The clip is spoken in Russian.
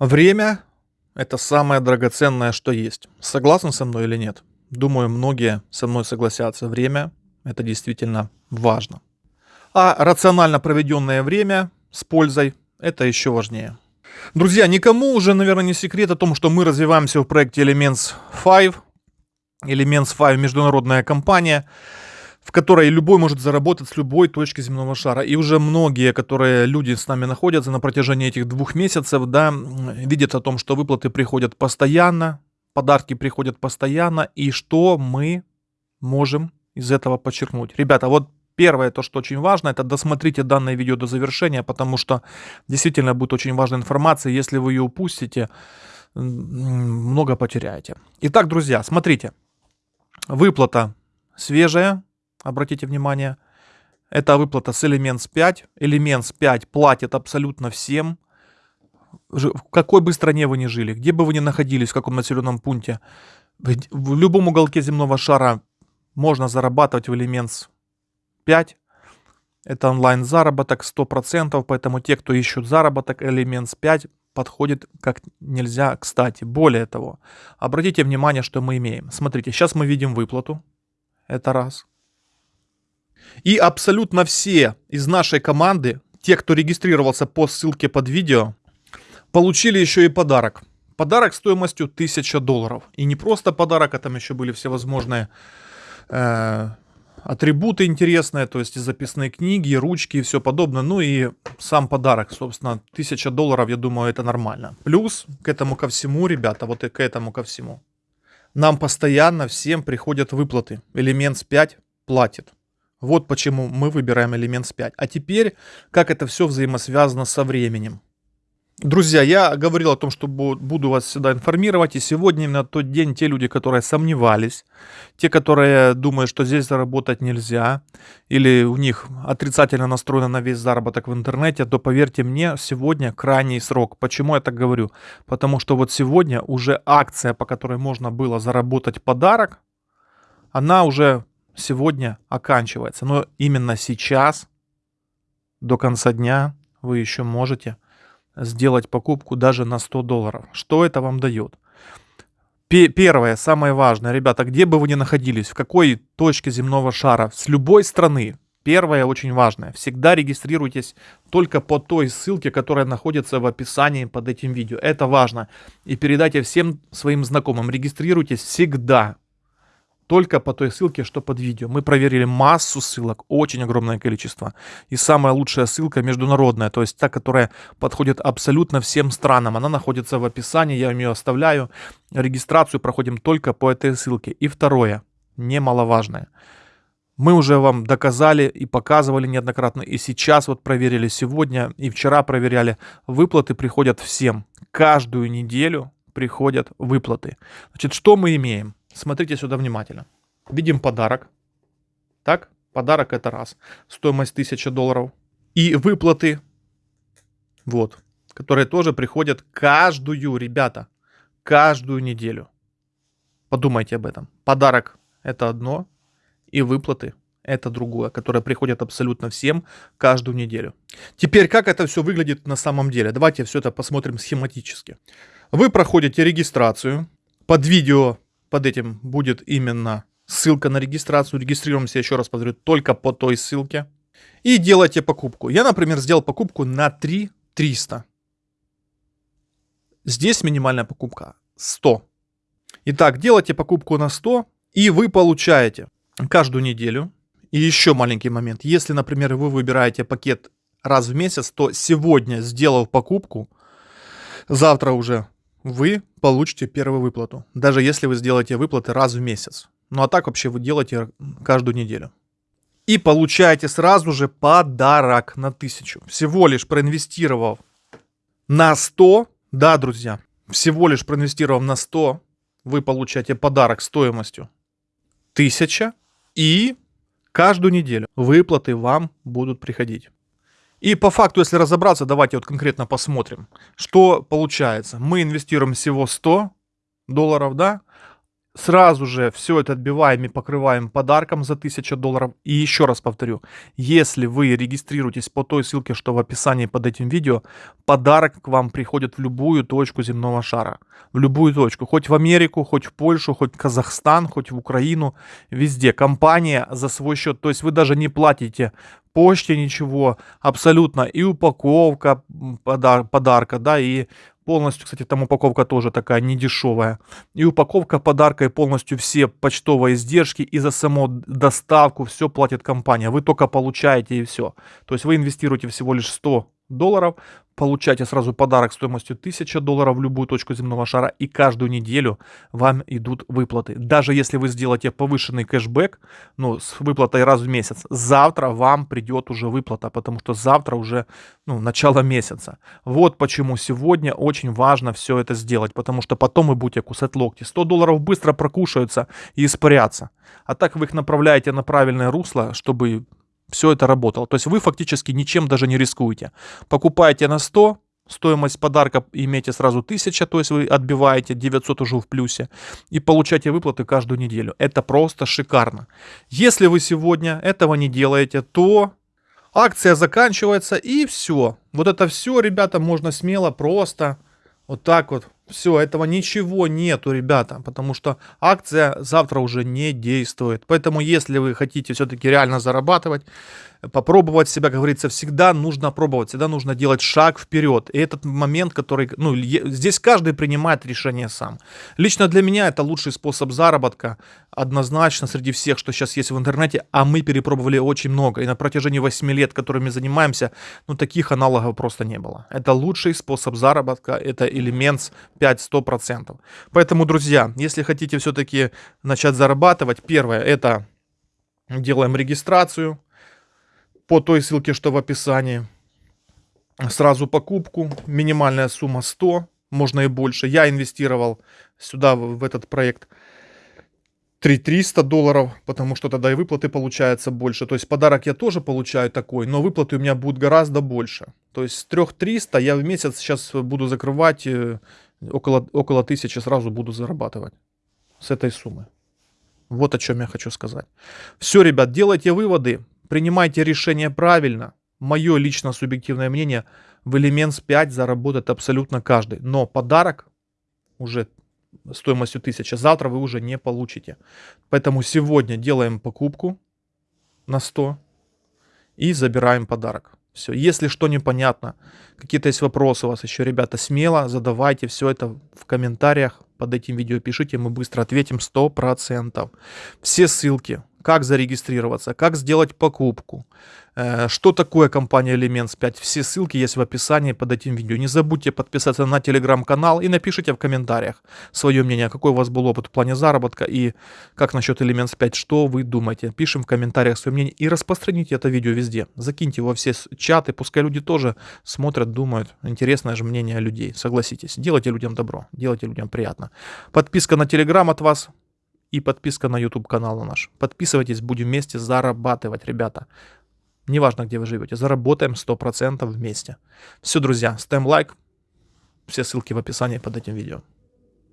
Время – это самое драгоценное, что есть. Согласны со мной или нет? Думаю, многие со мной согласятся. Время – это действительно важно. А рационально проведенное время с пользой – это еще важнее. Друзья, никому уже, наверное, не секрет о том, что мы развиваемся в проекте Elements 5. Elements 5 – международная компания – в которой любой может заработать с любой точки земного шара. И уже многие, которые люди с нами находятся на протяжении этих двух месяцев, да, видят о том, что выплаты приходят постоянно, подарки приходят постоянно, и что мы можем из этого подчеркнуть. Ребята, вот первое, то, что очень важно, это досмотрите данное видео до завершения, потому что действительно будет очень важная информация. Если вы ее упустите, много потеряете. Итак, друзья, смотрите. Выплата свежая, обратите внимание. Это выплата с Elements 5. Elements 5 платит абсолютно всем. В какой бы стране вы ни жили, где бы вы ни находились, в каком населенном пункте, в любом уголке земного шара можно зарабатывать в Elements 5. Это онлайн заработок 100%, поэтому те, кто ищут заработок, Elements 5 подходит как нельзя кстати. Более того, обратите внимание, что мы имеем. Смотрите, сейчас мы видим выплату. Это раз. И абсолютно все из нашей команды, те, кто регистрировался по ссылке под видео, получили еще и подарок. Подарок стоимостью 1000 долларов. И не просто подарок, а там еще были всевозможные э, атрибуты интересные, то есть и записные книги, и ручки и все подобное. Ну и сам подарок, собственно, 1000 долларов, я думаю, это нормально. Плюс к этому ко всему, ребята, вот и к этому ко всему. Нам постоянно всем приходят выплаты. Элемент 5 платит. Вот почему мы выбираем элемент 5. А теперь, как это все взаимосвязано со временем. Друзья, я говорил о том, что буду вас всегда информировать, и сегодня именно тот день те люди, которые сомневались, те, которые думают, что здесь заработать нельзя, или у них отрицательно настроено на весь заработок в интернете, то поверьте мне, сегодня крайний срок. Почему я так говорю? Потому что вот сегодня уже акция, по которой можно было заработать подарок, она уже сегодня оканчивается. Но именно сейчас, до конца дня, вы еще можете сделать покупку даже на 100 долларов. Что это вам дает? Первое, самое важное, ребята, где бы вы ни находились, в какой точке земного шара, с любой страны, первое очень важное, всегда регистрируйтесь только по той ссылке, которая находится в описании под этим видео. Это важно. И передайте всем своим знакомым, регистрируйтесь всегда, только по той ссылке, что под видео. Мы проверили массу ссылок, очень огромное количество. И самая лучшая ссылка международная, то есть та, которая подходит абсолютно всем странам. Она находится в описании, я ее оставляю. Регистрацию проходим только по этой ссылке. И второе, немаловажное. Мы уже вам доказали и показывали неоднократно, и сейчас вот проверили сегодня, и вчера проверяли. Выплаты приходят всем. Каждую неделю приходят выплаты. Значит, что мы имеем? Смотрите сюда внимательно. Видим подарок. Так, подарок это раз. Стоимость 1000 долларов. И выплаты, вот, которые тоже приходят каждую, ребята, каждую неделю. Подумайте об этом. Подарок это одно, и выплаты это другое, которое приходит абсолютно всем каждую неделю. Теперь, как это все выглядит на самом деле? Давайте все это посмотрим схематически. Вы проходите регистрацию. Под видео под этим будет именно ссылка на регистрацию. Регистрируемся, еще раз повторю, только по той ссылке. И делайте покупку. Я, например, сделал покупку на 3 300. Здесь минимальная покупка 100. Итак, делайте покупку на 100, и вы получаете каждую неделю. И еще маленький момент. Если, например, вы выбираете пакет раз в месяц, то сегодня, сделав покупку, завтра уже вы получите первую выплату, даже если вы сделаете выплаты раз в месяц. Ну а так вообще вы делаете каждую неделю. И получаете сразу же подарок на 1000. Всего лишь проинвестировав на 100, да, друзья, всего лишь проинвестировав на 100, вы получаете подарок стоимостью 1000 и каждую неделю выплаты вам будут приходить. И по факту, если разобраться, давайте вот конкретно посмотрим, что получается. Мы инвестируем всего 100 долларов, да, сразу же все это отбиваем и покрываем подарком за 1000 долларов. И еще раз повторю, если вы регистрируетесь по той ссылке, что в описании под этим видео, подарок к вам приходит в любую точку земного шара. В любую точку. Хоть в Америку, хоть в Польшу, хоть в Казахстан, хоть в Украину. Везде. Компания за свой счет. То есть вы даже не платите почте ничего, абсолютно. И упаковка подар подарка, да, и Полностью, кстати, там упаковка тоже такая недешевая. И упаковка подарка, и полностью все почтовые издержки, и за саму доставку все платит компания. Вы только получаете и все. То есть вы инвестируете всего лишь 100 долларов, получаете сразу подарок стоимостью 1000 долларов в любую точку земного шара, и каждую неделю вам идут выплаты. Даже если вы сделаете повышенный кэшбэк, ну, с выплатой раз в месяц, завтра вам придет уже выплата, потому что завтра уже, ну, начало месяца. Вот почему сегодня очень важно все это сделать, потому что потом вы будете кусать локти. 100 долларов быстро прокушаются и испарятся. А так вы их направляете на правильное русло, чтобы все это работало. То есть вы фактически ничем даже не рискуете. Покупаете на 100, стоимость подарка имеете сразу 1000, то есть вы отбиваете 900 уже в плюсе и получаете выплаты каждую неделю. Это просто шикарно. Если вы сегодня этого не делаете, то акция заканчивается и все. Вот это все, ребята, можно смело просто вот так вот все, этого ничего нету, ребята, потому что акция завтра уже не действует. Поэтому, если вы хотите все-таки реально зарабатывать, попробовать себя, говорится, всегда нужно пробовать, всегда нужно делать шаг вперед. И этот момент, который, ну, здесь каждый принимает решение сам. Лично для меня это лучший способ заработка, однозначно среди всех, что сейчас есть в интернете, а мы перепробовали очень много. И на протяжении 8 лет, которыми занимаемся, ну, таких аналогов просто не было. Это лучший способ заработка, это элемент 5-100%. Поэтому, друзья, если хотите все-таки начать зарабатывать, первое, это делаем регистрацию, по той ссылке, что в описании. Сразу покупку, минимальная сумма 100, можно и больше. Я инвестировал сюда, в этот проект, 3300 долларов, потому что тогда и выплаты получается больше. То есть подарок я тоже получаю такой, но выплаты у меня будут гораздо больше. То есть с 3300 я в месяц сейчас буду закрывать э, около, около 1000 сразу буду зарабатывать с этой суммы. Вот о чем я хочу сказать. Все, ребят, делайте выводы. Принимайте решение правильно. Мое лично субъективное мнение, в Elements 5 заработает абсолютно каждый. Но подарок уже стоимостью 1000 завтра вы уже не получите. Поэтому сегодня делаем покупку на 100 и забираем подарок. Все. Если что непонятно, какие-то есть вопросы у вас еще, ребята, смело задавайте все это в комментариях под этим видео. Пишите, мы быстро ответим 100%. Все ссылки как зарегистрироваться, как сделать покупку, э, что такое компания Elements 5. Все ссылки есть в описании под этим видео. Не забудьте подписаться на телеграм-канал и напишите в комментариях свое мнение, какой у вас был опыт в плане заработка и как насчет Elements 5, что вы думаете. Пишем в комментариях свое мнение и распространите это видео везде. Закиньте во все чаты, пускай люди тоже смотрят, думают. Интересное же мнение людей, согласитесь. Делайте людям добро, делайте людям приятно. Подписка на телеграм от вас, и подписка на YouTube канал наш. Подписывайтесь, будем вместе зарабатывать, ребята. Неважно, где вы живете, заработаем 100% вместе. Все, друзья, ставим лайк. Все ссылки в описании под этим видео.